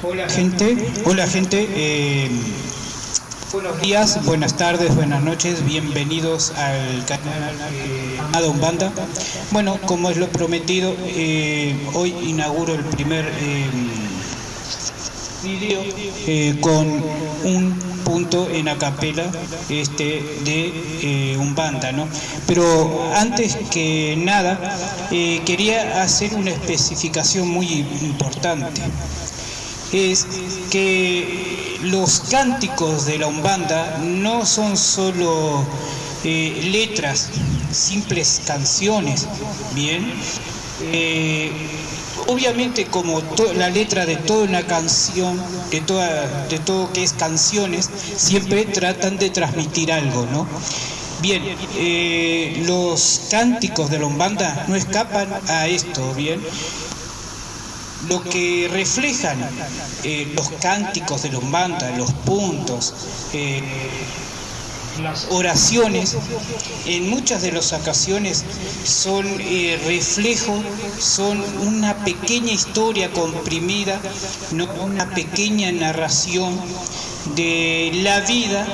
Hola gente, hola gente, eh, buenos días, buenas tardes, buenas noches, bienvenidos al canal eh, Umbanda. Bueno, como es lo prometido, eh, hoy inauguro el primer eh, video eh, con un punto en acapela este, de eh, Umbanda, ¿no? Pero antes que nada, eh, quería hacer una especificación muy importante es que los cánticos de la Umbanda no son solo eh, letras, simples canciones, ¿bien? Eh, obviamente como la letra de toda una canción, de, toda, de todo que es canciones, siempre tratan de transmitir algo, ¿no? Bien, eh, los cánticos de la Umbanda no escapan a esto, ¿bien? Lo que reflejan eh, los cánticos de Umbanda, los puntos, eh, las oraciones, en muchas de las ocasiones son eh, reflejo, son una pequeña historia comprimida, no una pequeña narración de la vida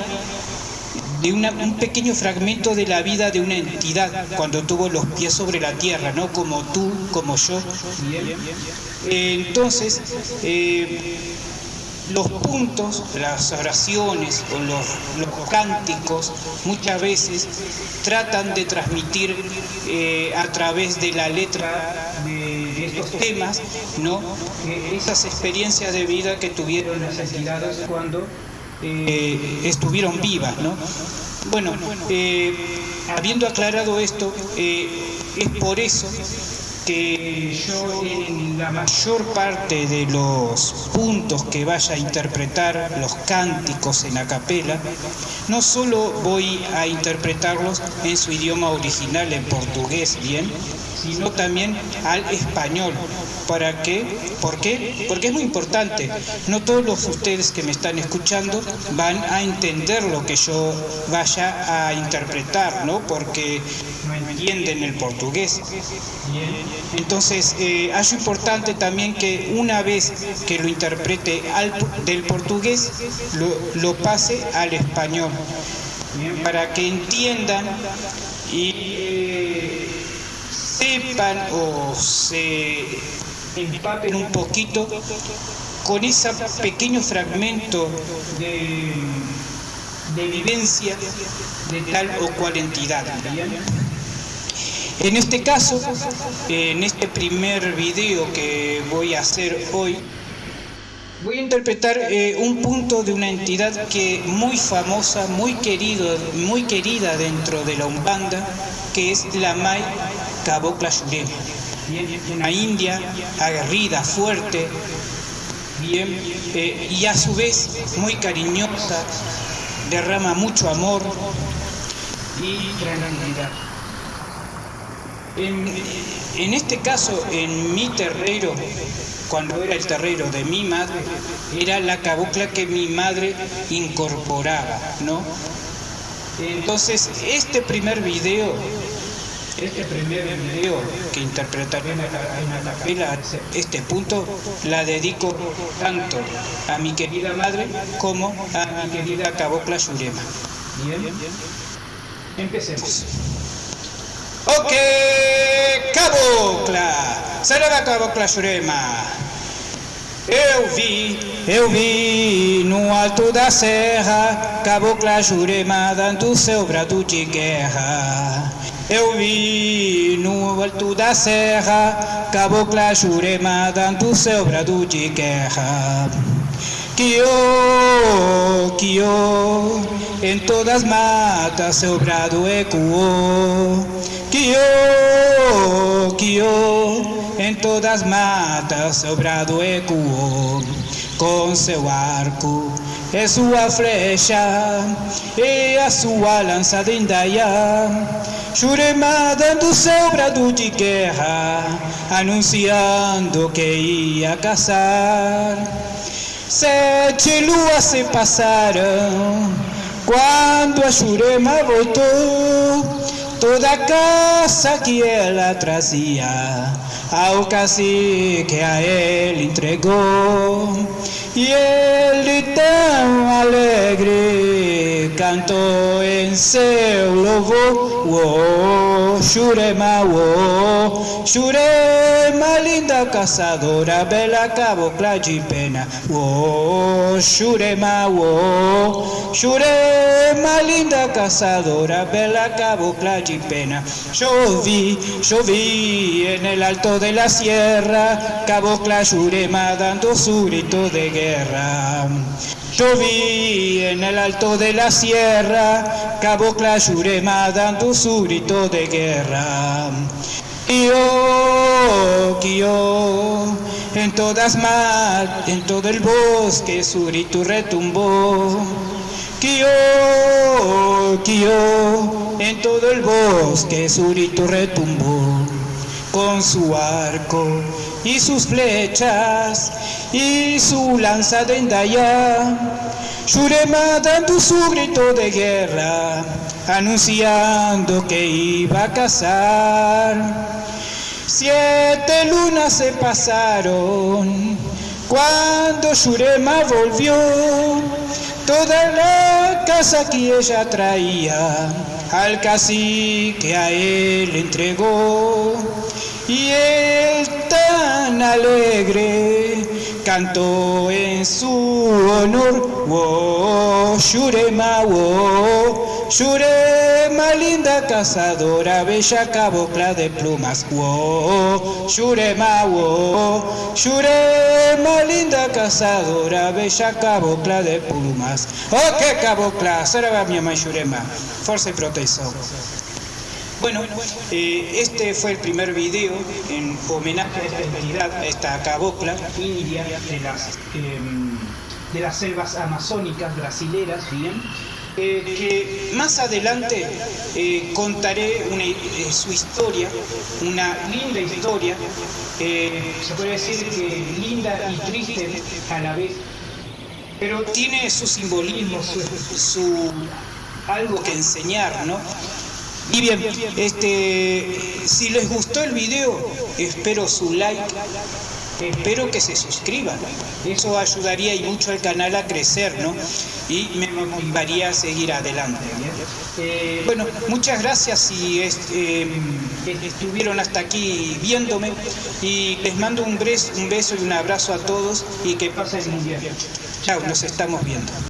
de un pequeño fragmento de la vida de una entidad cuando tuvo los pies sobre la tierra, ¿no? Como tú, como yo. Entonces, eh, los puntos, las oraciones o los, los, cánticos muchas veces tratan de transmitir eh, a través de la letra de, estos temas, ¿no? Eh, esas experiencias de vida que tuvieron las entidades cuando eh, estuvieron vivas. ¿no? Bueno, eh, habiendo aclarado esto, eh, es por eso que yo en la mayor parte de los puntos que vaya a interpretar los cánticos en acapela, no solo voy a interpretarlos en su idioma original, en portugués, bien, sino también al español. ¿Para qué? ¿Por qué? Porque es muy importante. No todos los ustedes que me están escuchando van a entender lo que yo vaya a interpretar, ¿no? Porque entienden el portugués. Entonces, eh, importante también que una vez que lo interprete al, del portugués, lo, lo pase al español, para que entiendan y eh, sepan o se empapen un poquito con ese pequeño fragmento de, de vivencia de tal o cual entidad. En este caso, en este primer video que voy a hacer hoy, voy a interpretar eh, un punto de una entidad que muy famosa, muy querido, muy querida dentro de la Umbanda, que es la Mai Cabocla Yurema. Una india aguerrida, fuerte, eh, y a su vez muy cariñosa, derrama mucho amor y tranquilidad. En, este caso, en mi terrero, cuando era el terrero de mi madre, era la cabocla que mi madre incorporaba, ¿no? Entonces, este primer video, este primer video que interpretaré en la capela, este punto, la dedico tanto a mi querida madre como a mi querida cabocla Yurema. Bien, empecemos. Cabocla, será cabocla Jurema. Eu vi, eu vi no alto da serra, cabocla Jurema dando seu brado de guerra. Eu vi no alto da serra, cabocla Jurema dando seu brado de guerra. Kio, Kio, em todas matas seu brado ecoou. Kio, Em todas matas seu brado ecoou. Com seu arco e sua flecha e a sua lança de indaia. Jurema dando seu brado de guerra, anunciando que ia caçar. Sete luas se passaram quando a Jurema voltou. Toda casa que la tracía, ao que a él entregó. Y él tan alegre cantó en seu louvor, oh, Shurema, oh, Shurema, linda caçadora, bela cabocla de pena, oh, Shurema, oh, Shurema, linda caçadora, bela cabocla de pena. Yo vi, yo vi en el alto de la sierra, cabocla Shurema dando su grito de guerra. Yo vi en el alto de la sierra, Cabo Clayurema dando su grito de guerra. Kio, Kio, en todas mar, en todo el bosque su grito retumbó. Kio, Kio, en todo el bosque su grito retumbó con su arco y sus flechas y su lanza de endaya. Shurema dando su grito de guerra, anunciando que iba a cazar. Siete lunas se pasaron cuando Shurema volvió. Toda la casa que ella traía al cacique a él entregó. Y él tan alegre cantó en su honor, wo, Shurema, wo, Shurema, linda cazadora, bella cabocla de plumas, wo, Shurema, wo, Shurema, linda cazadora, bella cabocla de plumas. Oh, qué cabocla, será mi mamá Shurema, fuerza y protección. Bueno, eh, este fue el primer video en homenaje a esta especialidad, a esta cabocla india de las, em, de las selvas amazónicas brasileras, bien. Eh, que más adelante eh, contaré su historia, una linda historia, se puede decir que linda y triste a la vez, pero tiene su simbolismo, su algo que enseñar, ¿no? Y bien, este, si les gustó el video, espero su like, espero que se suscriban. Eso ayudaría y mucho al canal a crecer, ¿no? Y me motivaría a seguir adelante. Eh, bueno, muchas gracias si eh, estuvieron hasta aquí viéndome y les mando un beso, un beso y un abrazo a todos y que pasen un día. Chao, nos estamos viendo.